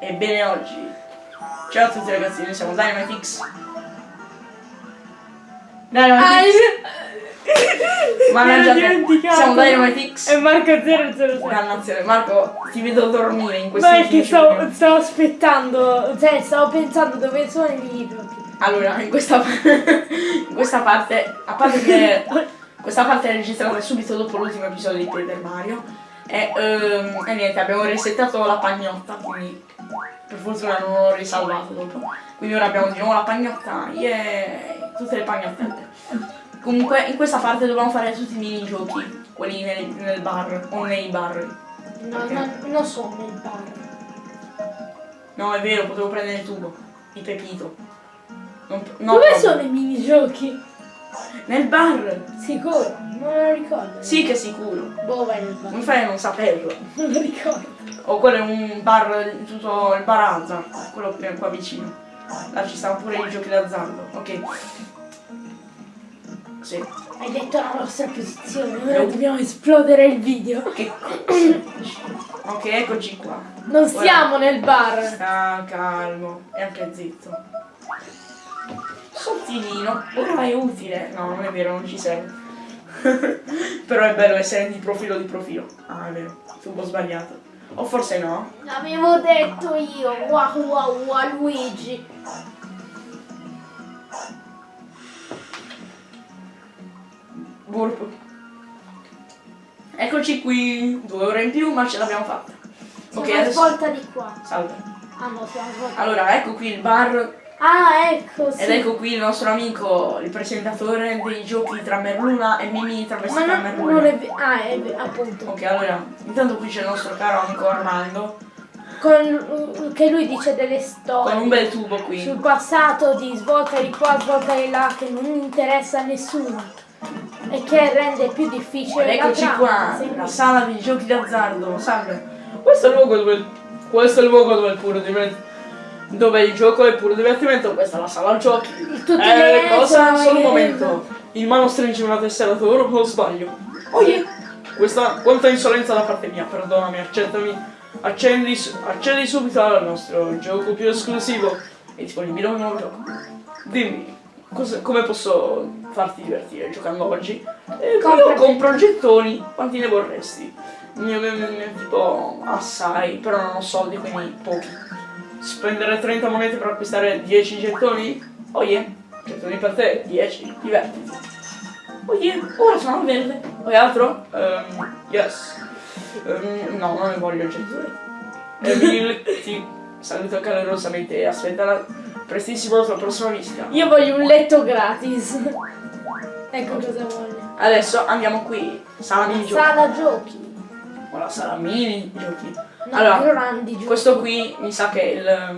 Ebbene oggi, ciao a tutti ragazzi, noi siamo Dynamite X. Dynamite X. Mannaggia, siamo Dynamite X. E Marco 007. Dannazione, Marco, ti vedo dormire in questi Ma è che 10 stavo, stavo aspettando, cioè stavo pensando dove sono i videogiochi. Allora, in questa, in questa parte, a parte che questa parte è registrata subito dopo l'ultimo episodio di Paper Mario, e, ehm, e niente, abbiamo resettato la pagnotta, quindi per fortuna non l'ho risalvato dopo. Quindi ora abbiamo di nuovo la pagnotta, yeah, tutte le pagnotte. Comunque in questa parte dobbiamo fare tutti i minigiochi, quelli nel, nel bar o nei bar. No, no, non sono nel bar. No, è vero, potevo prendere il tubo, il pepito. Non- no, Dove proprio. sono i minigiochi? Nel bar! Sicuro, non lo ricordo. Sì che è sicuro. Boh, vai nel bar. Non fai a non saperlo. Non lo ricordo. O quello è un bar, tutto il barazza, quello che è qua vicino. Là ci stanno pure i giochi d'azzardo. Ok. Sì. Hai detto la nostra posizione, ora dobbiamo esplodere il video. Che? Ok, eccoci qua. Non stiamo nel bar. Sta calmo e anche zitto. Sottilino, ora è utile. No, non è vero, non ci serve. Però è bello essere di profilo di profilo. Ah, è vero, tubo sbagliato. O forse no. L'avevo detto io, wow wow wow Luigi. Burp. Eccoci qui, due ore in più, ma ce l'abbiamo fatta. Siamo Ok, adesso... svolta di qua. Salve. Ah no. Allora, ecco qui il bar Ah, ecco, sì. ed ecco qui il nostro amico, il presentatore dei giochi tra Merluna e Mimi Ma travestita da non, Merluna. non è Ah, è appunto. Ok, allora, intanto qui c'è il nostro caro amico Armando, Con, che lui dice delle con storie. un bel tubo qui. sul passato di svolta di qua, svolta di là, che non interessa a nessuno e che rende più difficile Ed la eccoci trama. qua, la sala di giochi d'azzardo, salve. Questo è il luogo dove, questo è il luogo dove il puro divertimento, dove il gioco è puro divertimento, questa è la sala giochi. Tutte eh, le cosa? Solo un momento. Il mano stringe una tessera d'oro o sbaglio? Oh yeah. Questa, quanta insolenza da parte mia, perdonami, accettami. Accendi, accendi subito al nostro gioco più esclusivo. È disponibile un nuovo gioco. Dimmi, cosa- come posso farti divertire giocando oggi? Eh, io compro gettoni, quanti ne vorresti? Ne- ne- ne- Tipo assai, però non ho soldi, quindi pochi. Spendere 30 monete per acquistare 10 gettoni? Oh yeah, gettoni per te, 10, divertiti. Oh yeah, ora sono verde. Vuoi altro? Ehm, yes. Ehm, no, non ne voglio gettoni. Emil, ti saluto calorosamente e aspetta la prestissimo la tua prossima visita. Io voglio un letto gratis. ecco cosa voglio. Adesso andiamo qui, sala mini giochi. Sala giochi. O la sala mini giochi. No, allora, questo qui mi sa che è il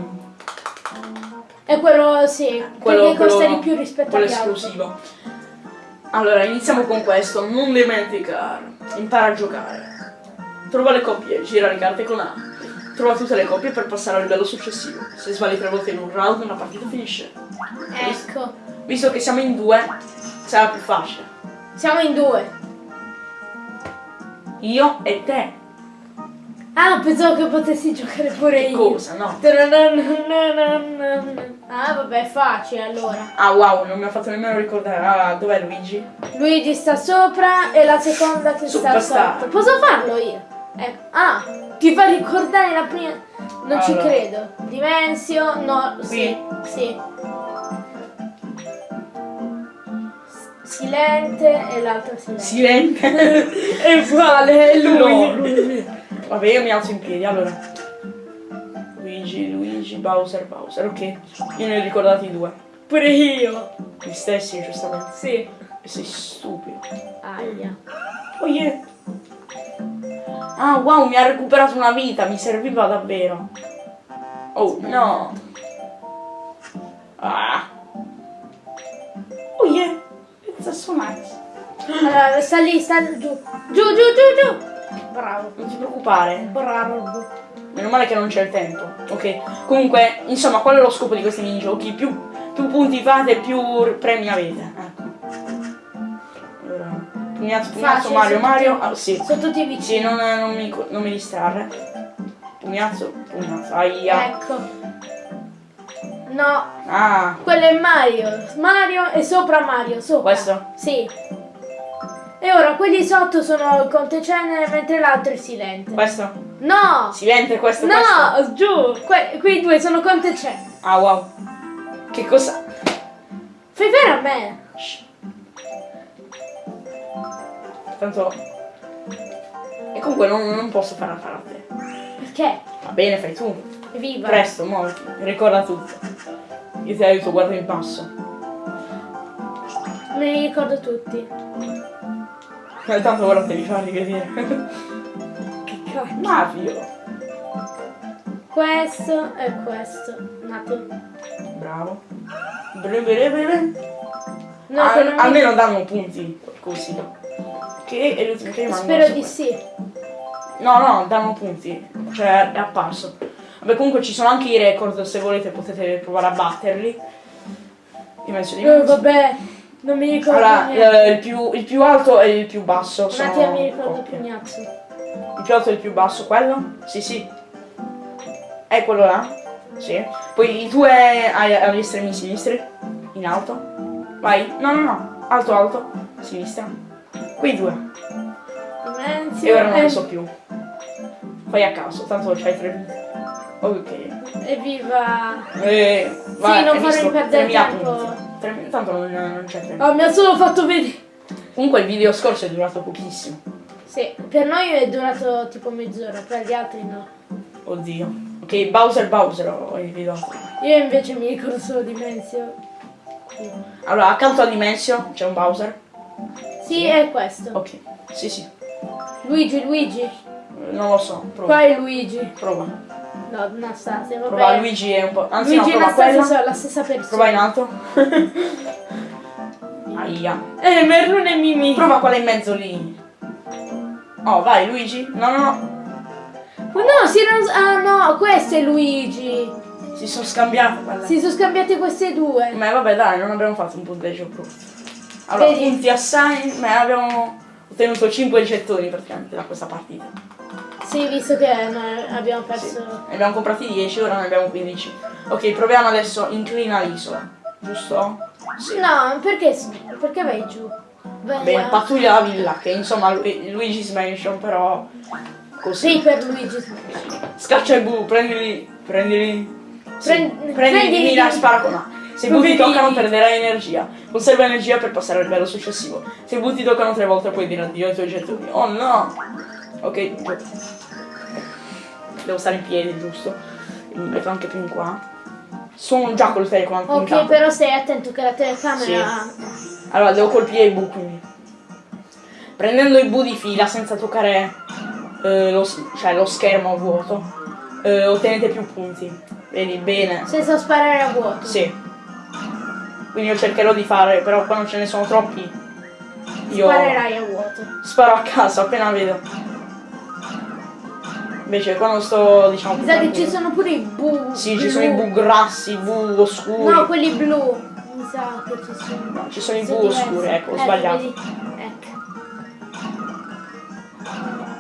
È quello, sì, quello, perché costa quello- di più rispetto quello esclusivo. Allora, iniziamo con questo. Non dimenticare. Impara a giocare. Trova le coppie, gira le carte con A. Trova tutte le coppie per passare al livello successivo. Se sbagli tre volte in un round, una partita finisce. Ecco, Visto che siamo in due, sarà più facile. siamo in due. Io e te. Ah, pensavo che potessi giocare pure io. Cosa? No. Ah, vabbè, è facile allora. Ah wow, non mi ha fatto nemmeno ricordare. Ah, dov'è Luigi? Luigi sta sopra e la seconda che sta sotto. Posso farlo io? Ecco. Ah, ti fa ricordare la prima. Non ci Allora. credo. Dimensio, no, sì, sì. Silente e l'altra silente. Silente. È uguale, è No. Vabbè, io mi alzo in piedi, allora. Luigi, Luigi, Bowser, Bowser, ok. Io ne ho ricordati due. Pure io. Gli stessi, giustamente. Sì. E sei stupido. Aia. Oh yeah. Ah, wow, mi ha recuperato una vita, mi serviva davvero. Oh, no. Ah. Oh yeah. It's so nice. Allora, sta lì, sta giù. Giù, giù, giù, giù. Bravo. Non ti preoccupare. Bravo. Meno male che non c'è il tempo. Ok. Comunque, insomma, qual è lo scopo di questi minigiochi? Più, più punti fate, più premi avete. Ecco. Allora, pugnazzo, pugnazzo, Facile, Mario, Mario. tutti- Ah, sì. Sono tutti vicini. Sì, non, non mi, non mi distrarre. pugnazzo, pugnazzo. Aia. Ecco. No, Ah, quello è Mario. Mario e sopra Mario, sopra. Questo? Sì. E ora quelli sotto sono il Conte Cenere mentre l'altro è Silente. questo? No! Silente questo, questo? No, giù! Que- quei due sono Conte Cenere. Ah, wow. Che cosa? Fai vedere a me. Shh. Tanto... E comunque non, non posso fare fare a te. Perché? Va bene, fai tu. Viva! Presto, muoviti. Ricorda tutto. Io ti aiuto, guarda in basso. Me li ricordo tutti. Eh, Tanto ora devi farli vedere. Che cacchio. Mario. Questo e questo. Un attimo. Bravo. Bene, bene, bene. No, Al- non mi- almeno danno punti così. Che è l'ultimo che. Spero di sì. No, no, danno punti. Cioè, è apparso. Vabbè, comunque ci sono anche i record, se volete potete provare a batterli. Dimenso di Oh, vabbè, non mi ricordo Allora, eh, il, più, il più alto e il più basso Un sono attimo mi ricordo. Pugnazzo. Il più alto e il più basso, quello? Sì, sì. È quello là? Sì. Poi i due agli estremi sinistri, in alto. Vai. No, no, no. Alto, alto. Sinistra. Quei due. Dimensio. E ora non ne so più. Fai a caso, tanto c'hai tre vite. Ok. Evviva! Eh, vai, non hai farmi visto? perdere 3.000 tempo. punti. 3.000 Tanto non, non c'è tempo. Oh, mi ha solo fatto vedere. Comunque il video scorso è durato pochissimo. Sì, per noi è durato tipo mezz'ora, per gli altri no. Oddio. Ok, Bowser Bowser ho individuato. Io invece mi ricordo solo Dimensio. Allora, accanto a Dimensio c'è un Bowser. Sì, è questo. Ok. Sì, sì. Luigi, Luigi. Non lo so, prova. Qua è Luigi. Prova. No, Anastasia, vabbè. Prova Luigi è un po'. Anzi Luigi no, prova quella. sono la stessa persona. Prova in alto. Aia. Eh, Merlone e Mimi. Prova quella in mezzo lì. Oh, vai Luigi. No, no, no. Oh, no, si erano... Ah no, questo è Luigi. Si sono scambiate quelle. Si sono scambiati queste due. Ma vabbè dai, non abbiamo fatto un punteggio brutto. Allora, Vedi? punti assai, ma abbiamo ottenuto 5 gettoni praticamente da questa partita. Sì, visto che abbiamo perso... Sì. Abbiamo comprati 10, ora ne abbiamo 15. Ok, proviamo adesso inclina l'isola. Giusto? Sì. No, perché, perché vai giù? Bene, a- pattuglia la villa, che insomma Lu- Luigi's Mansion, però così. Sì, per Luigi. Scaccia i bu, prendili, prendili. Sì, Prend- prendi prendi- di mira e spara con A. Se i butti toccano perderai energia. Conserva energia per passare al livello successivo. Se i butti toccano tre volte puoi dire addio ai tuoi gettoni. Oh no! Ok, devo stare in piedi, giusto? Mi metto anche più in qua. Sono già col telecomando Ok, puntato. però stai attento che la telecamera... Allora, devo colpire i bu quindi. Prendendo i bu di fila senza toccare eh, lo, cioè, lo schermo vuoto, eh, ottenete più punti. Vedi bene? Senza sparare a vuoto. Sì. Quindi io cercherò di fare, però quando ce ne sono troppi, io Sparerai a vuoto. sparo a caso appena vedo. Invece quando sto, diciamo... Mi sa che ci sono pure i bu. Sì, ci sono i bu grassi, i bu oscuri. No, quelli blu. Mi sa che ci sono. No, ci sono i bu diversi. oscuri, ecco, ho Ecco, sbagliato. Ecco.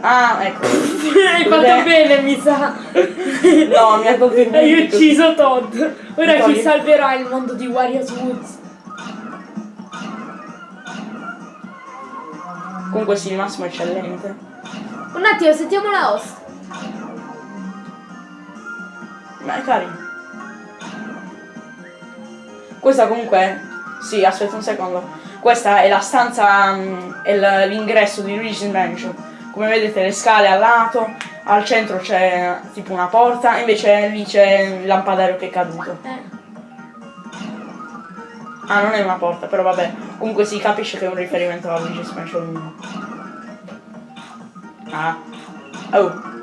Ah, ecco. Hai fatto Vedete? bene, mi sa. No, mi ha tolto i Hai ucciso Todd. Ora chi Togli. salverà il mondo di Warriors Woods? Comunque sì, il massimo è eccellente. Un attimo, sentiamo la host. Ma è carino. Questa comunque... Sì, aspetta un secondo. Questa è la stanza, mm, è l'ingresso di Luigi's Mansion. Come vedete le scale al lato, al centro c'è tipo una porta, invece lì c'è il lampadario che è caduto. Eh. Ah, non è una porta, però vabbè. Comunque si capisce che è un riferimento a Luigi's Mansion 1. Ah. Oh.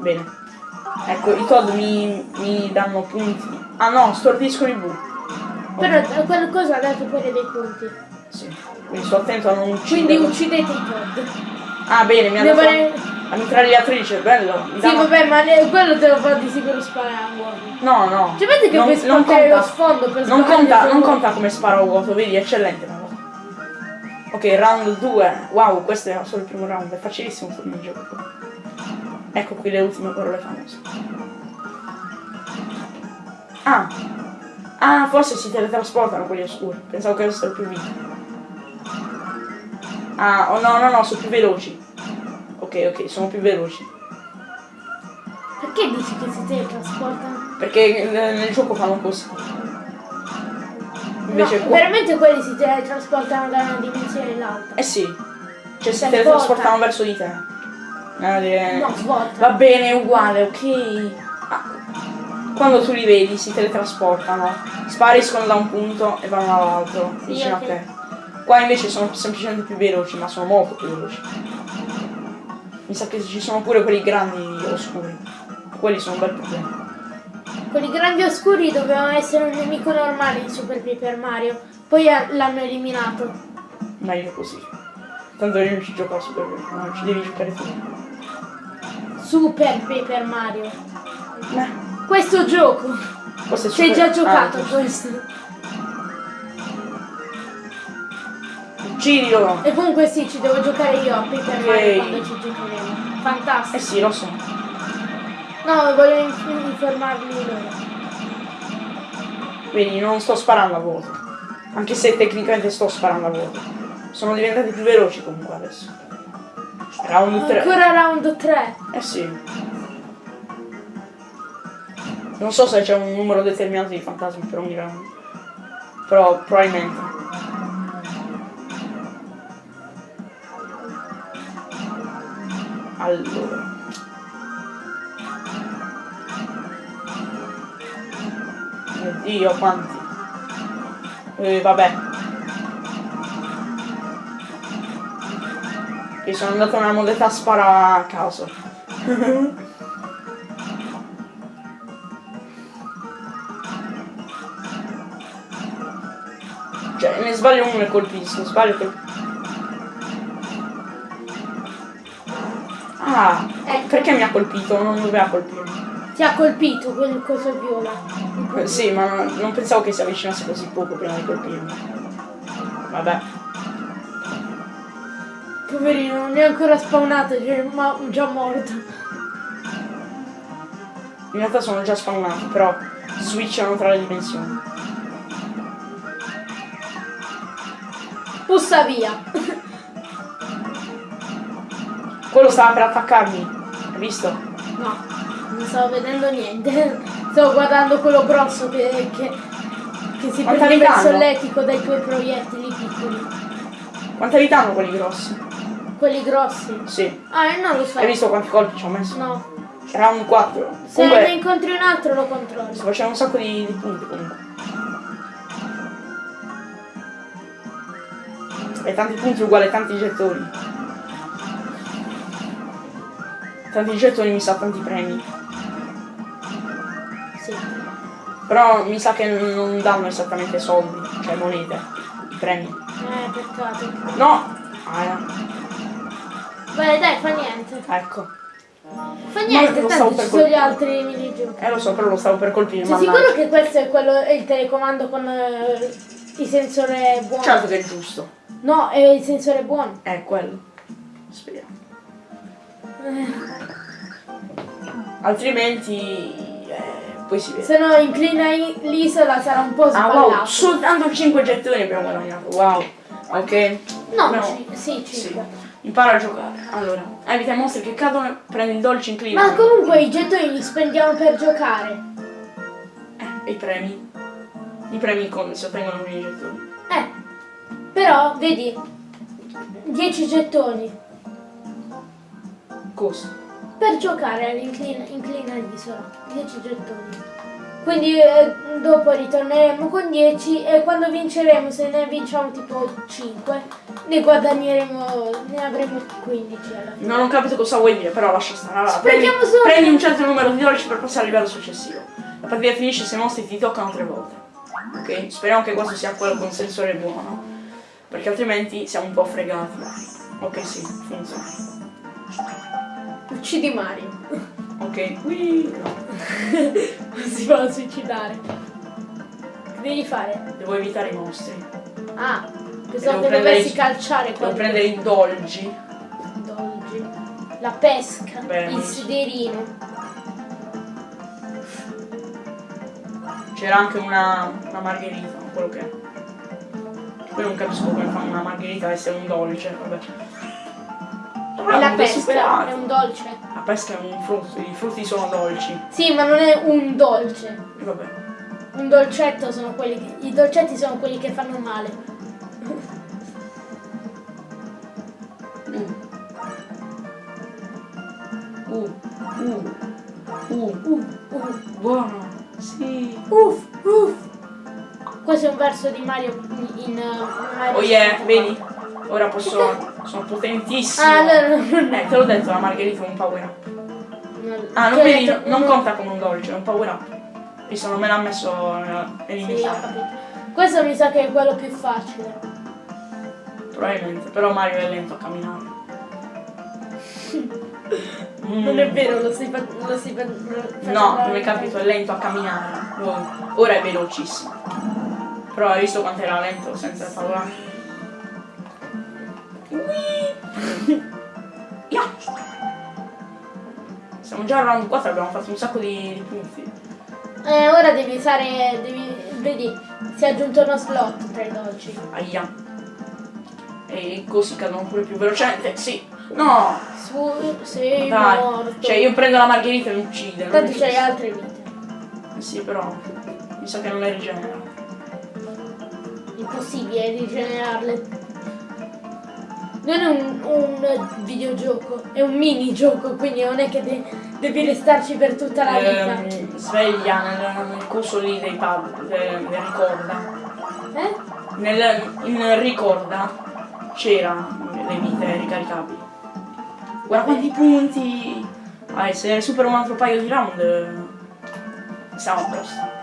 Bene. Ecco, i Todd mi, mi danno punti. Ah no, stordisco i bu. Però eh, qualcosa ha dato pure dei punti. Sì. Quindi sto attento a non Quindi uccidere. uccidete i Todd. Ah bene, mi ha Devo dato ne- la mitragliatrice, bello. Mi Sì, danno- vabbè, ma quello te lo fa di sicuro sparare a vuoto. No, no. Cioè, vedi che non, puoi spaccare lo sfondo per Non conta, non conta come sparo a vuoto, vedi, eccellente cosa. Ok, round 2. Wow, questo è solo il primo round, è facilissimo questo gioco. Ecco qui le ultime parole famose. Ah. Ah, forse si teletrasportano quelli oscuri. Pensavo che fossero più vivi. Ah, oh no, no, no, sono più veloci. Ok, ok, sono più veloci. Perché dici che si teletrasportano? Perché nel, nel gioco fanno così. Invece no, qua... veramente quelli si teletrasportano da una dimensione all'altra. Eh sì. Cioè si teletrasportano verso di te. No. Va bene, è uguale, ok. Ah, quando tu li vedi si teletrasportano, spariscono da un punto e vanno all'altro, Sì, vicino ok. a te. Qua invece sono semplicemente più veloci, ma sono molto più veloci. Mi sa che ci sono pure quelli grandi oscuri. Quelli sono un bel problema. Quelli grandi oscuri dovevano essere un nemico normale di Super Paper Mario. Poi l'hanno eliminato. Meglio così. Tanto io non ci gioco a Super Mario, no, ci devi giocare tu. Super Paper Mario. Eh, Questo gioco. questo è super- già giocato ah, questo. Uccidilo! E comunque sì, ci devo giocare io a Paper Ok. Mario quando ci giocheremo. Eh Fantastico. sì, lo so. No, voglio inf- informarli loro. Vedi, non sto sparando a vuoto. Anche se tecnicamente sto sparando a vuoto. Sono diventati più veloci comunque adesso. Round 3. Ancora round 3. Eh sì. Non so se c'è un numero determinato di fantasmi per ogni round. Però probabilmente. Allora. Mio Dio, quanti. Eh, vabbè. Che sono andato nella modalità spara a caso. Cioè, ne sbaglio uno e colpisco, sbaglio colpisco. Ah, Ecco. perché mi ha colpito? Non doveva colpirmi. Ti ha colpito quel coso viola. Eh, Sì, ma non, non pensavo che si avvicinasse così poco prima di colpirmi. Vabbè. Poverino, non è ancora spawnato, è ma- già morto. In realtà sono già spawnato, però switchano tra le dimensioni. Pussa via. Quello stava per attaccarmi. Hai visto? No, non stavo vedendo niente. Stavo guardando quello grosso che, che, che si Quanta prendeva il solletico dai tuoi proiettili piccoli. Quanta vita hanno quelli grossi? Quelli grossi. Sì. Ah, io non lo so. Hai visto quanti colpi ci ho messo? No. Era un 4. Se ne Comunque, incontri un altro lo controllo. sto facendo un sacco di, di punti comunque. E tanti punti uguali a tanti gettoni. Tanti gettoni mi sa tanti premi. Sì. Però mi sa che non danno esattamente soldi, cioè monete, premi. Eh, peccato. No! Ah, no. Vai, dai, fa niente. ecco. Fa niente, stavo tanto ci sono gli altri minigiochi. Eh lo so, però lo stavo per colpire, Sei sicuro che questo è quello è il telecomando con eh, il sensore buono? Certo che è giusto. No, è il sensore buono. È quello. Speriamo. Eh, Altrimenti... Eh, poi si vede. se no inclina l'isola sarà un po' Ah sballato. wow, soltanto 5 gettoni abbiamo guadagnato, wow. Ok. No, No. sì, Sì. 5. Impara a giocare. Allora, evita i mostri che cadono, prendi il dolce inclina. Ma comunque i gettoni li spendiamo per giocare. Eh, e i premi? I premi come si ottengono con i gettoni? Eh, però, vedi, 10 gettoni Cosa? per giocare all'inclina inclina l'isola. 10 gettoni. Quindi eh, dopo ritorneremo con 10 e quando vinceremo, se ne vinciamo tipo 5, ne guadagneremo, ne avremo 15 alla fine. Non ho capito cosa vuoi dire, però lascia stare. Allora, prendi, solo- prendi un certo numero di dolci per passare al livello successivo. La partita finisce se i mostri ti toccano tre volte. Ok? Speriamo che questo sia quello con sensore buono. Perché altrimenti siamo un po' fregati. Ok, sì, funziona. Uccidi Mario. Ok, qui si va suicidare. Che devi fare? devo evitare i mostri. Ah, Devo pensavo che dovessi calciare Devo quelli prendere i dolgi. dolci. La pesca, Bene. il sederino. C'era anche una, una margherita, quello che è. Poi non capisco come fanno una margherita essere un dolce, vabbè. E la pesca è un dolce. La pesca è un frutto, i frutti sono dolci. Sì, ma non è un dolce. Vabbè. Un dolcetto sono quelli che. I dolcetti sono quelli che fanno male. Uh. Uh. Uh. Uh. Uh, Buono. Sì. uff, uff. Questo è un verso di Mario in uh, Mario Oh yeah, 64. vedi? Ora posso... Sono potentissimo. Ah, no, no, no. Eh, te l'ho detto, la margherita è un power up. no. Ah, non vedi? detto, Non no. conta come un dolce, è un power up. Visto, non me l'ha messo Sì, ho nell'iniziale. capito. Questo mi sa che è quello più facile. Probabilmente, però Mario è lento a camminare. Mm. Non è vero, lo stai fa- lo stai facendo No, non hai capito, è lento a camminare. Oh, Ora è velocissimo. Però hai visto quanto era lento senza il Ya. Siamo già al round 4, abbiamo fatto un sacco di, di punti. Eh, ora devi usare. Devi, vedi, si è aggiunto uno slot tra i dolci. Aia. E così cadono pure più velocemente. Sì. No. Su, sei Dai. morto. Cioè io prendo la margherita e mi uccide. non Tanto c'hai altre vite. Eh Sì, però. Mi sa che non le rigenera. Impossibile rigenerarle. Non è un, un videogioco, è un minigioco, quindi non è che de- devi restarci per tutta la vita. Ehm, sveglia nel, nel coso lì dei pub, de- nel ricorda. Eh? Nel, in ricorda c'era le vite ricaricabili. Guarda quanti punti! Vai, se supero un altro paio di round eh, siamo a posto.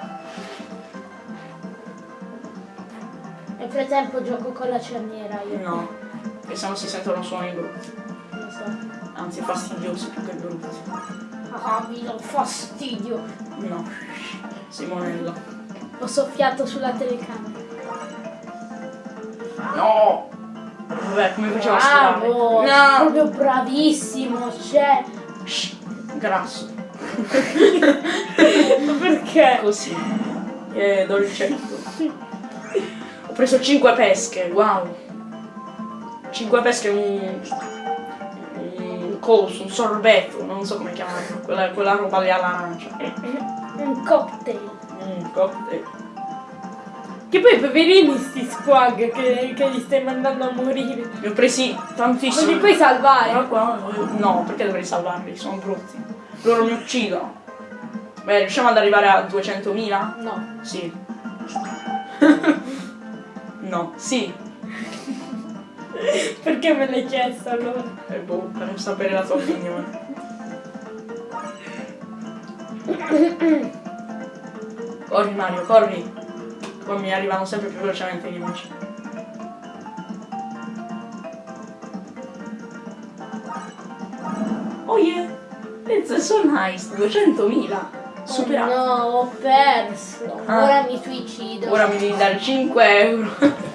Nel frattempo gioco con la cerniera io. No, no si sentono suoni brutti. Lo so. Anzi fastidiosi più che brutti. Ah, mi do fastidio. No. Simonello. Ho soffiato sulla telecamera. No! Vabbè, come faceva a? Bravo! No! Proprio bravissimo, cioè. Grasso. Perché? Così. Eh, dolcetto. Ho preso 5 pesche, wow. 5 pesche, un, un coso, un sorbetto, non so come chiamarlo, quella, quella roba lì all'arancia. Un cocktail. Un cocktail. Che poi poverini sti squag che, che li stai mandando a morire. Ne ho presi Non tantissimi. li puoi salvare. Qua- No, perché dovrei salvarli? Sono brutti. Loro mi uccidono. Beh, riusciamo ad arrivare a 200.000? No. Sì. no, sì. Perché me l'hai chiesto allora? E boh, per sapere la tua opinione. corri Mario, corri. Poi mi arrivano sempre più velocemente i nemici. Oh yeah! It's so nice, 200.000. Superato. Oh no, ho perso. Ah. Ora mi suicido. Ora mi devi dare 5 euro.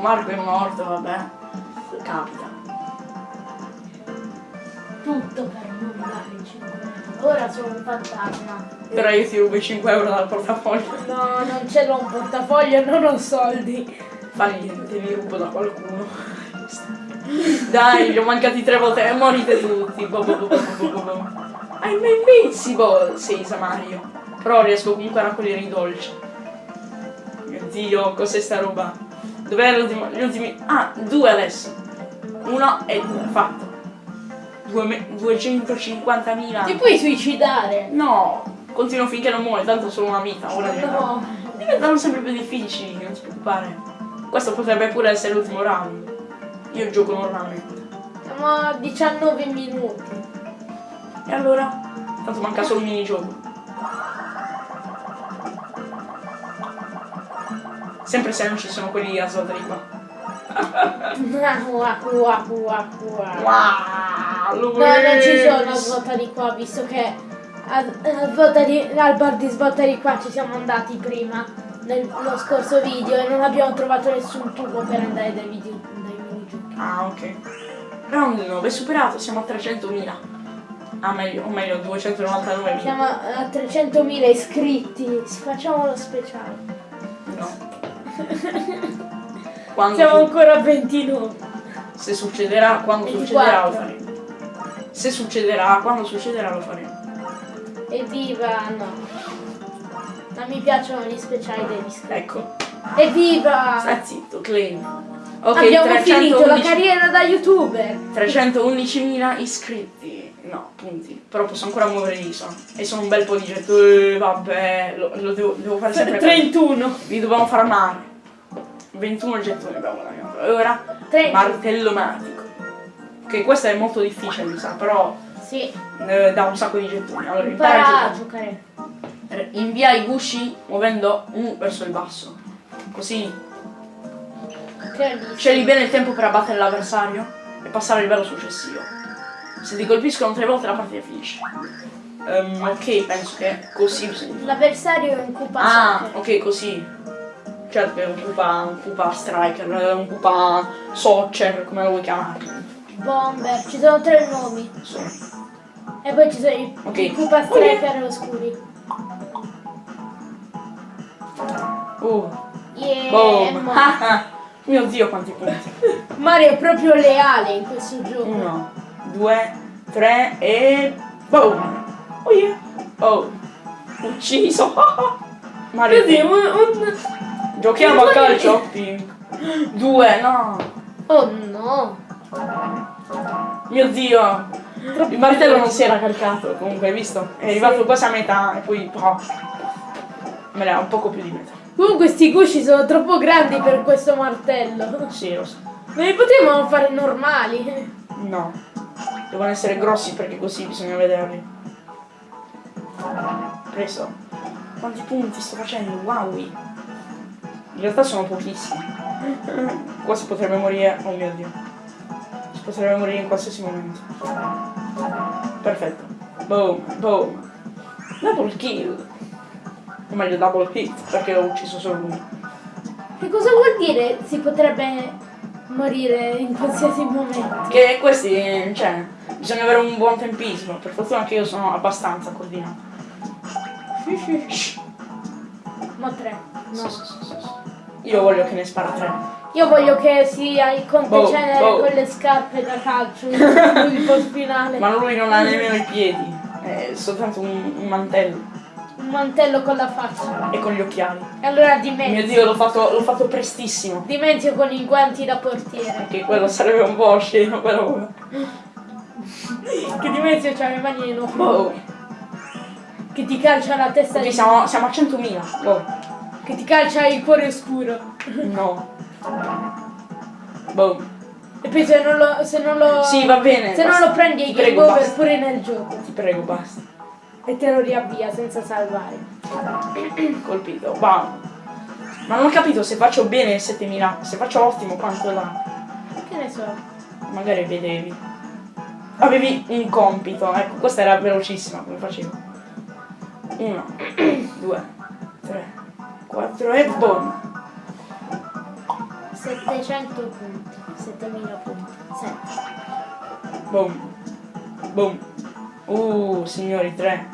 Marco è morto, vabbè. Capita. Tutto per non dare 5 euro. Ora sono un fantasma. Però io ti rubo i 5 euro dal portafoglio. No, non ce l'ho un portafoglio, non ho soldi. Fa niente, li rubo da qualcuno. Dai, gli ho mancati tre volte e morite tutti. Bo, bo, bo, bo. I'm invincible, sì, Mario. Però riesco comunque a raccogliere i dolci. Mio dio, cos'è sta roba? Dov'è l'ultimo? Gli ultimi. Ah, due adesso. Uno e due, fatto. Due me- 250.000. Ti puoi suicidare? No, continuo finché non muore, tanto solo una vita. Ora diventano, No. diventano sempre più difficili, non ti preoccupare. Questo potrebbe pure essere l'ultimo round. Io gioco normalmente. Siamo a 19 minuti. E allora? Tanto manca solo il minigioco. Sempre se non ci sono quelli a di qua. Ua, ua, ua, ua. Wow, No, non ci sono svolta di qua, visto che al, al volta di- al bar di svolta di qua ci siamo andati prima nello scorso video e non abbiamo trovato nessun tubo per andare dai video dai minigiochi. Ah, ok. Round 9 superato, siamo a 300.000. Ah, meglio, o meglio, 299.000. Siamo a 300.000 iscritti. Facciamo lo speciale. Quando Siamo ancora a 29. Se succederà, quando 24. succederà lo faremo. Se succederà, quando succederà lo faremo. Evviva! No. Non mi piacciono gli speciali degli iscritti. Ecco. Evviva! Stai zitto, claim. Ok, Abbiamo finito la 311 carriera da youtuber. 311.000 iscritti. No, punti. Però posso ancora muovere l'isola. E sono un bel po' di getto. vabbè, lo, lo devo, devo fare sempre così. 31. Vi dobbiamo farmare. 21 gettoni abbiamo guadagnato. E ora 30. martello magico. Che questo è molto difficile, mi sa, però Sì. eh, dà un sacco di gettoni. Allora, impara a giocare. Invia i gusci muovendo U verso il basso. Così scegli bene il tempo per abbattere l'avversario e passare al livello successivo. Se ti colpiscono tre volte la partita finisce. Ehm, ok, penso che così. L'avversario è un Koopa Ah, ok, così. Certo è un Koopa, un Koopa Striker, un Koopa Soccer, come lo vuoi chiamare. Bomber. Ci sono tre nomi. Sì. E poi ci sono i, Ok. i Koopa Striker oscuri. Uh, Yeah. boom. Mio dio quanti punti. Mario è proprio leale in questo gioco. Uno, due, tre e... Boom! Oh yeah! Oh! Ucciso! Mario, Così, un, un- giochiamo a calcio? Due, no! Oh no. Mio dio! Il martello non si era caricato, comunque, hai visto? È arrivato quasi a metà e poi... Oh. Me ne ha un poco più di metà. Comunque sti gusci sono troppo grandi per questo martello. Sì, lo so. Non li potevano fare normali. No. Devono essere grossi perché così bisogna vederli. Preso. Quanti punti sto facendo? Wow! In realtà sono pochissimi. Qua si potrebbe morire. Oh mio dio. Si potrebbe morire in qualsiasi momento. Perfetto. Boom, boom. Double kill. O meglio double hit, perché ho ucciso solo uno. Che cosa vuol dire si potrebbe morire in qualsiasi momento? Che questi, cioè, bisogna avere un buon tempismo. Per fortuna che io sono abbastanza coordinato. Shh. Ma tre. No. sì, sì, sì. Io voglio che ne spara tre. Io voglio che sia il conte Boh, cenere boh. con le scarpe da calcio il post finale. Ma lui non ha nemmeno i piedi. È soltanto un, un mantello. Un mantello con la faccia. E con gli occhiali. E allora Mio dimezzo. dio, l'ho fatto, fatto prestissimo. Dimezzo con i guanti da portiere. Che quello sarebbe un po' sceno, però. Che dimezzo c'ha le mani enormi. Oh. Che ti calcia la testa Ok, di siamo, siamo a 100.000. Oh. Che ti calcia il cuore oscuro. No. Boom. E poi se non lo. Se non lo Sì, va bene. Se non basta. lo prendi ai Ti game prego, over pure nel gioco. Ti prego, basta. E te lo riavvia senza salvare. Colpito. Wow. Ma non ho capito se faccio bene 7000. Se faccio ottimo quanto dà. Che ne so. Magari vedevi. Avevi un compito, ecco, questa era velocissima come facevo. Uno, due, tre, quattro e boom. 700 punti. 7000 punti. 7. Boom. Boom. Uh, signori, tre.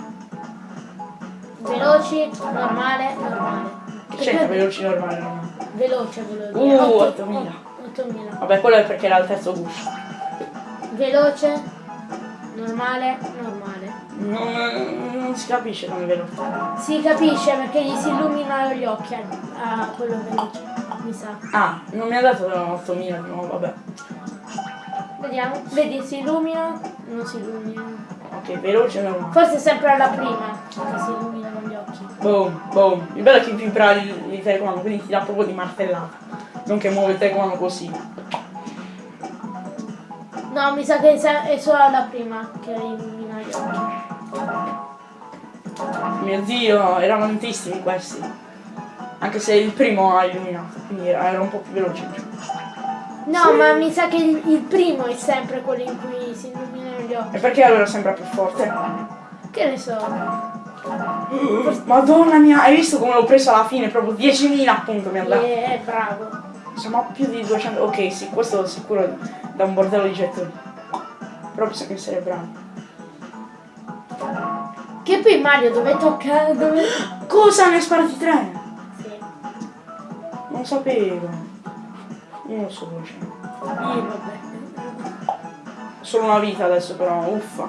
Veloci, normale, normale. Che c'entra veloci normali normali? Veloce, dire. Uh, Otto- 8000. 8000. Vabbè, quello è perché era il terzo guscio. Veloce, normale, normale. Non, non si capisce come veloce. Si capisce perché gli si illuminano gli occhi a, a quello veloce, mi sa. Ah, non mi ha dato 8000 di nuovo, vabbè. Vediamo. Vedi, si illumina, non si illumina. Ok, veloce normale. Forse sempre alla prima che si illuminano gli occhi. Boom, boom. Il bello è che vibra il, il telecomando, quindi ti dà proprio di martellata. Non che muove il telecomando così. No, mi sa che è è solo alla prima che illumina gli occhi. Mio dio, erano tantissimi questi. Anche se il primo ha illuminato, quindi era, un po' più veloce. No, ma mi sa che il, il primo è sempre quello in cui si illuminano gli occhi. E perché allora sembra più forte? Che ne so. Madonna mia, hai visto come l'ho preso alla fine? Proprio 10.000 appunto mi ha dato. Eh, bravo. Siamo a più di 200. Ok, sì, questo sicuro da un bordello di gettoni. Però essere bravi. Che poi Mario dove tocca... Dove... Cosa ne hai sparati tre? Sì. Non sapevo. Io lo so. Io vabbè. Solo una vita adesso però, uffa.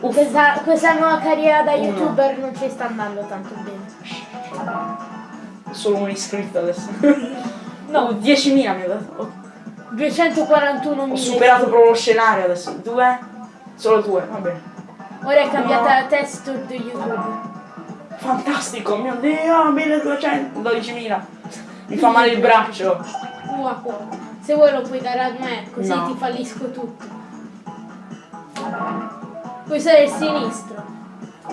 Uffa. Questa, questa nuova carriera da Uno. youtuber non ci sta andando tanto bene. Solo un iscritto adesso. No. Oh, 10.000 mi ha dato. Ho, 241 ho superato proprio lo scenario adesso. Due? Solo due, va bene. Ora è cambiata la texture di YouTube. Fantastico, mio dio, 1200, 12.000. Mi fa male il braccio. Wow. Se vuoi lo puoi dare a me, così No. ti fallisco tutto. Puoi usare il sinistro.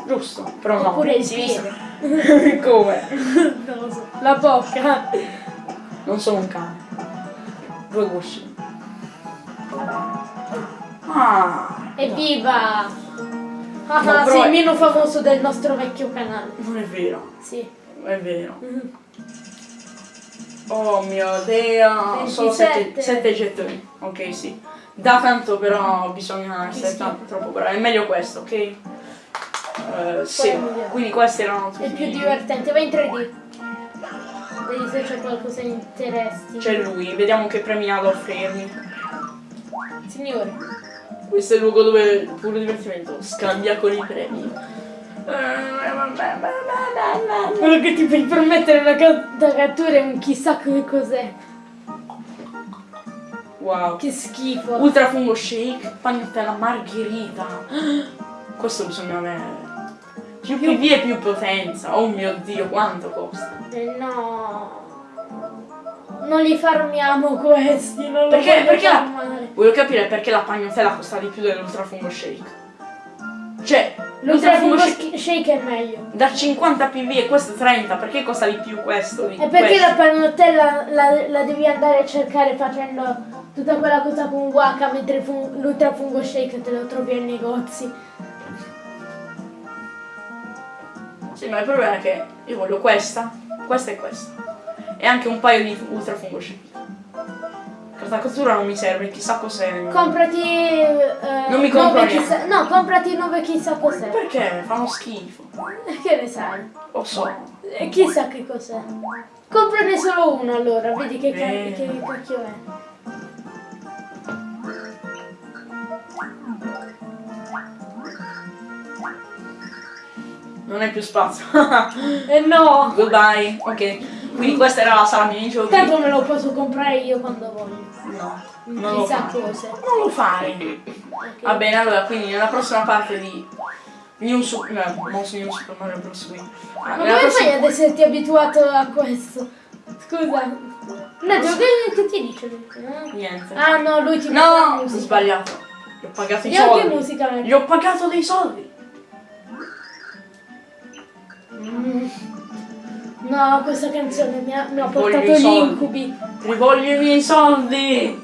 Giusto, però no. Oppure il sinistra. piede. Come? non lo so. La bocca. Non sono un cane. Due gusci. Ah, Evviva! Ah, No, sei è- il meno famoso del nostro vecchio canale. non è vero. Sì. È vero. Oh mio dio, solo 27. 7 gettoni. Ok, sì. Da tanto però bisogna essere tanto, troppo bravi. È meglio questo, ok? Eh, sì, quindi questi erano tutti. È più divertente. Vai in 3D. Vedi se c'è qualcosa di interesting. C'è lui, vediamo che premi ha da offrirmi. Signore. Questo è il luogo dove il puro divertimento scambia con i premi. Quello che ti puoi permettere una ca- da cattura è un chissà che cos'è. Wow. Che schifo. Ultra fungo shake, panettella margherita. Questo bisogna avere. Più PV e più potenza. Oh mio dio, quanto costa? Eh, no. Non li farmiamo questi, non Perché, perché la, farmare. voglio capire perché la pagnotella costa di più dell'ultra fungo shake. Cioè, L'ultra fungo shake sh- shake è meglio. da 50 PV e questo 30, perché costa di più questo? Di E perché questo? la panottella la, la devi andare a cercare facendo tutta quella cosa con Waka mentre il fun- l'ultra fungo shake te lo trovi ai negozi. Sì, ma il problema è che io voglio questa, questa e questa. E anche un paio di ultra fungo shake. Carta cottura non mi serve, chissà cos'è. Comprati. eh, Non mi compro chissà, No, comprati nove chissà cos'è. Perché? Fanno schifo. Che ne sai? Lo so. E chissà che cos'è. Comprane solo uno allora, vedi che, Bene. che cacchio è. Non hai più spazio. E no! Goodbye. Ok. Quindi questa era la sala minigiochi. Tanto me lo posso comprare io quando voglio. No. Non lo Chissà fare. cosa. Non lo fare. Ok. Va bene, allora, quindi nella prossima parte di New Super, no, non su New Super Mario Bros. Wii. Ah, Ma come prossima- fai ad esserti abituato a questo? Scusa. Nato, che, che ti dice? lui? Niente. Ah no, lui ti No, ho sbagliato. Gli ho pagato i Io che soldi. musica? Gli ho pagato dei soldi. No, questa canzone mi ha, mi ha Voglio portato gli incubi. Rivoglio i miei soldi.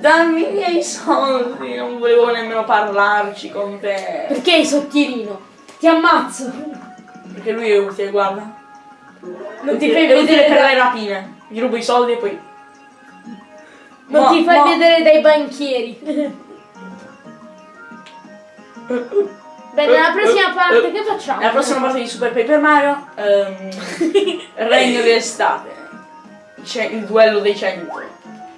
Dammi i miei soldi. Non volevo nemmeno parlarci con te. Perché sei sottilino? Ti ammazzo. Perché lui è utile, guarda. Non ti fai vedere per le rapine. Gli rubo i soldi e poi. Non Ma- ti fai ma- vedere dai banchieri. Bene, nella prossima parte che facciamo? Nella prossima parte di Super Paper Mario, ehm, Regno d'estate. C'è il duello dei 100.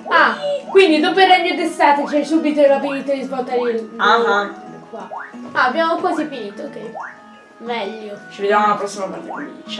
Ah, quindi dopo il regno d'estate c'è subito l'abilità di svuotare il... Ah, Qua. Ah, abbiamo quasi finito, ok. Meglio. Ci vediamo alla prossima parte. quindi Ciao.